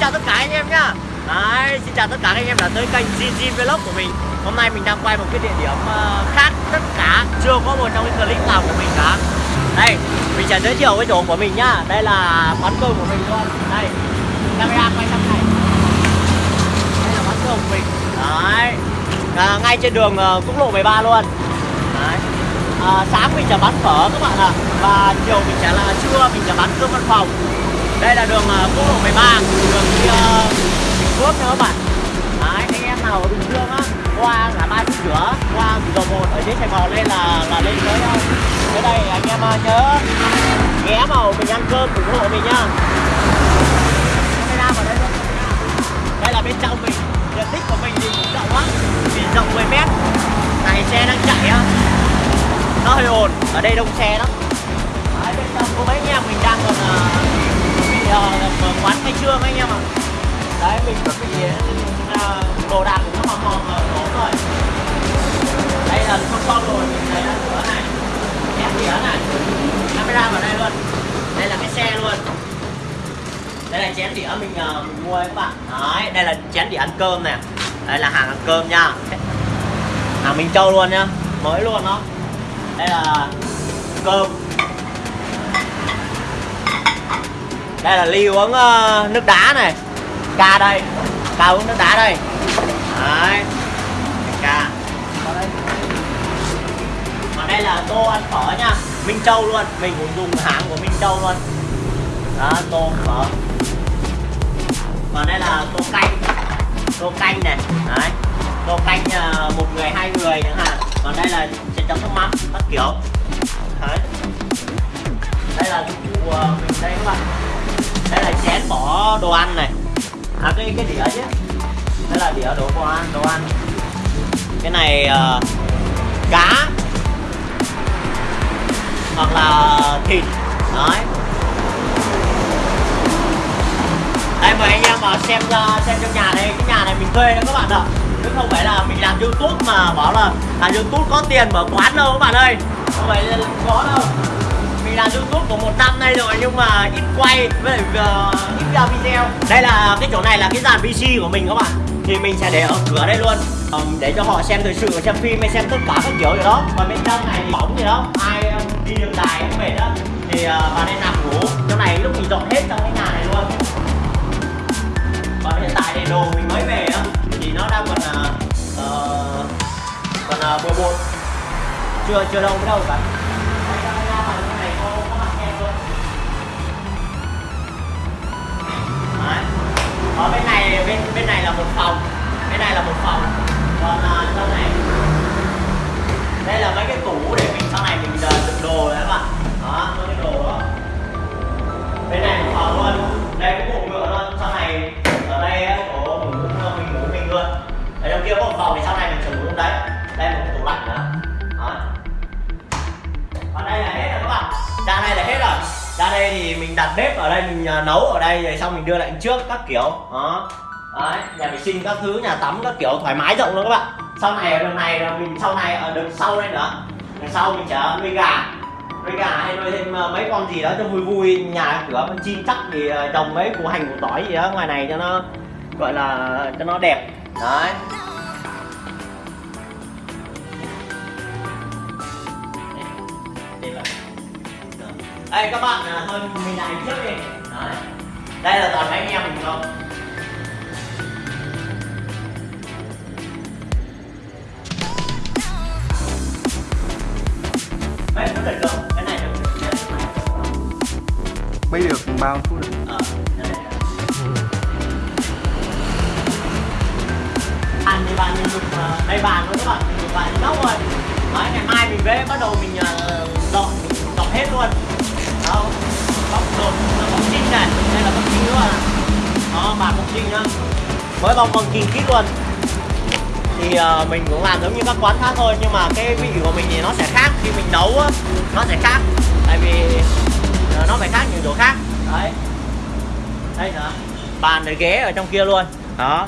chào tất cả anh em nhá. Đấy, xin chào tất cả anh em đã tới kênh GG Vlog của mình. Hôm nay mình đang quay một cái địa điểm ờ, khác tất cả Chưa có một trong cái clip nào của mình cả. Đây, mình sẽ giới thiệu cái chỗ của mình nhá. Đây là quán cơm của mình luôn. Đây, camera quay sang này. Đây là quán cơm của mình. Đấy, à, ngay trên đường ờ, quốc lộ 13 luôn. Đấy. À, sáng mình sẽ bán phở các bạn ạ. Và chiều mình sẽ là trưa mình sẽ bán cơm văn phòng đây là đường uh, quốc lộ 13 đường đi uh, Bình Phước nữa bạn. Đấy, anh em nào ở bình dương á qua ngã ba cửa qua dầu một ở dưới sài gòn lên là là lên tới uh, tới đây anh em uh, nhớ ghé vào mình ăn cơm ủng hộ mình nhá. Camera đây đây là bên trong mình diện tích của mình thì cũng rộng lắm vì rộng 10 mét. Này xe đang chạy á. Nó hơi ồn ở đây đông xe lắm. Đấy, bên trong có mấy anh em mình đang còn uh, giờ mở quán hay trương anh em ạ? Đấy mình chuẩn bị ờ, đồ đạc của nó mà mỏng ở rồi. Đây là xong con rồi mình thấy là cửa này em đĩa này. Camera vào đây luôn. Đây là cái xe luôn. Đây là chén đĩa mình, uh, mình mua các bạn. Đấy đây là chén đĩa ăn cơm nè. Đây là hàng ăn cơm nha. Hàng Minh Châu luôn nhá. Mới luôn đó. Đây là cơm. Đây là ly uống uh, nước đá này. Ca đây. Ca uống nước đá đây. Đấy. Ca còn đây. Là tô ăn phở nha. Minh Châu luôn. Mình cũng dùng hãng của Minh Châu luôn. Đó tô phở. Còn đây là tô canh. Tô canh này. Đấy. Tô canh uh, một người hai người chẳng hạn. Còn đây là chấm nước mắm các kiểu. Đồ ăn này. À cái cái đĩa chứ đây là đĩa đồ ăn đồ ăn. Cái này uh, cá. Hoặc là thịt. Đấy. Đây mời anh em vào xem ờ, xem trong nhà này cái nhà này mình thuê đó các bạn ạ. Chứ không phải là mình làm youtube mà bảo là làm youtube có tiền mở quán đâu các bạn ơi. Không phải có đâu làm youtube của một năm nay rồi nhưng mà ít quay với lại uh, ít ra video. Đây là cái chỗ này là cái dàn pc của mình các bạn. Thì mình sẽ để ở cửa đây luôn. Um, để cho họ xem thời sự xem phim hay xem tất cả các kiểu gì đó. Còn bên trong này thì bóng gì đó. Ai um, đi đường dài cũng mệt đó thì uh, vào đây nằm ngủ. Trong này lúc mình dọn hết trong cái nhà này luôn. Còn hiện tại thì đồ mình mới về á. Thì nó đang còn uh, còn uh, bừa bộn. Chưa chưa đâu đâu cả ở bên này bên bên này là một phòng. Bên này là một phòng. Còn ờ, uh, trong này đây là mấy cái tủ để mình sau này mình ờ, uh, đựng đồ đấy các bạn. Đó mấy cái đồ đó. Bên này một phòng luôn. Đặt bếp ở đây, mình à, nấu ở đây rồi xong mình đưa lại trước các kiểu. Đó. Đấy, nhà vệ sinh các thứ, nhà tắm các kiểu, thoải mái rộng luôn các bạn. Sau này ở đường này là mình, sau này ờ, ở đường sau đây nữa. Đường sau mình sẽ nuôi gà. Nuôi gà hay nuôi thêm ờ, mấy con gì đó cho vui vui, nhà cửa con chim chắc thì ờ, trồng mấy củ hành, củ tỏi gì đó ngoài này cho nó, gọi là, cho nó đẹp. Đấy. Đây các bạn à, thôi mình lại trước đi. Đấy. Đây là toàn mấy anh em mình không Đấy, nó được không? Cái này được Mấy được bao phút được? Ờ. Bàn thì bàn mình dùng ờ, đây bàn luôn các bạn, mình dùng bàn nóc rồi. Đấy, ngày mai mình về bắt đầu mình uh, dọn, dọn hết luôn bóc đột, bóc trinh này, đây là bóc trinh nữa à Đó, bàn bóc trinh nhá. Mới bóc bằng kinh kít luôn. Thì uh, mình cũng làm giống như các quán khác thôi nhưng mà cái vị của mình thì nó sẽ khác. Khi mình nấu á nó sẽ khác. Tại vì uh, nó phải khác những chỗ khác. Đấy. Đây nữa bàn để ghế ở trong kia luôn. Đó.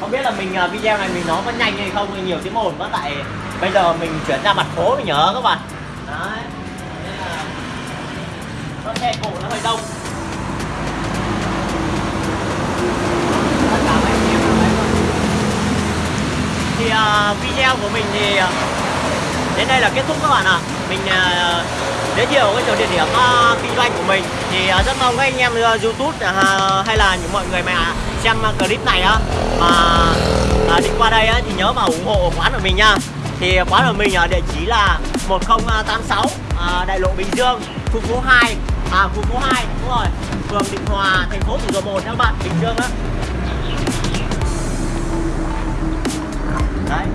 Không biết là mình uh, video này mình nói có nhanh hay không nhiều tiếng ồn quá tại bây giờ mình chuyển ra mặt phố mình nhớ các bạn. Đấy nó xe cổ nó hơi đông. Thì uh, video của mình thì à, đến đây là kết thúc các bạn ạ. À. mình uh, giới thiệu cái chỗ địa điểm uh, kinh doanh của mình. Thì uh, rất mong các anh em uh, youtube uh, hay là những mọi người mà xem uh, clip này á uh, mà uh, đi qua đây uh, thì nhớ mà ủng hộ quán của mình nha. Thì quán của mình ở uh, địa chỉ là 1086 uh, đại lộ bình dương khu phố 2 à khu phố 2 đúng rồi. Phường định hòa thành phố thủ dầu một các bạn bình dương đó đấy.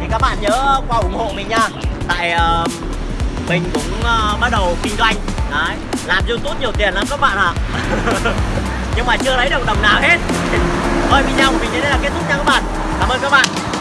Thì các bạn nhớ qua ủng hộ mình nha. Tại uh, mình cũng uh, bắt đầu kinh doanh. Đấy. Làm youtube nhiều tiền lắm các bạn ạ. À. nhưng mà chưa lấy được đồng nào hết. Thôi video của mình đến đây là kết thúc nha các bạn. Cảm ơn các bạn.